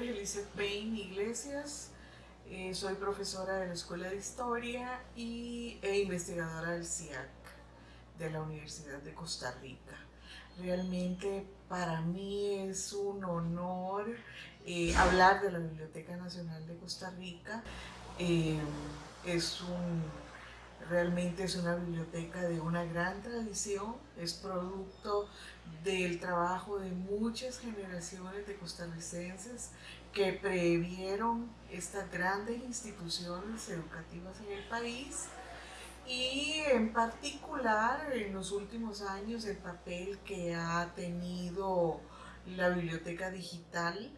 nombre Payne Iglesias, eh, soy profesora de la Escuela de Historia y, e investigadora del CIAC de la Universidad de Costa Rica. Realmente para mí es un honor eh, hablar de la Biblioteca Nacional de Costa Rica. Eh, es un Realmente es una biblioteca de una gran tradición, es producto del trabajo de muchas generaciones de costarricenses que previeron estas grandes instituciones educativas en el país y en particular en los últimos años el papel que ha tenido la biblioteca digital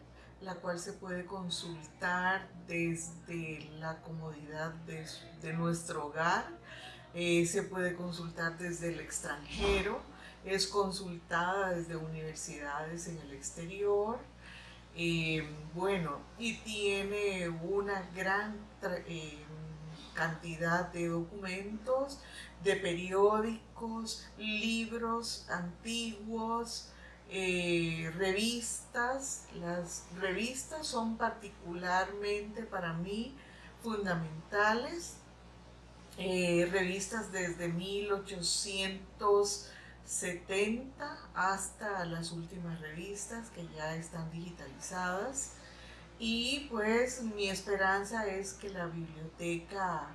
la cual se puede consultar desde la comodidad de, nuestro hogar, eh, se puede consultar desde el extranjero, es consultada desde universidades en el exterior, eh, bueno, y tiene una gran eh, cantidad de documentos, de periódicos, libros antiguos, eh, revistas. Las revistas son particularmente para mí fundamentales. Eh, revistas desde 1870 hasta las últimas revistas que ya están digitalizadas. Y pues mi esperanza es que la biblioteca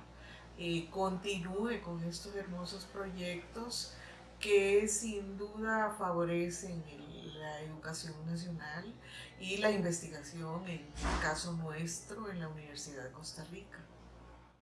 eh, continúe con estos hermosos proyectos que sin duda favorecen la educación nacional y la investigación, en el caso nuestro, en la Universidad de Costa Rica.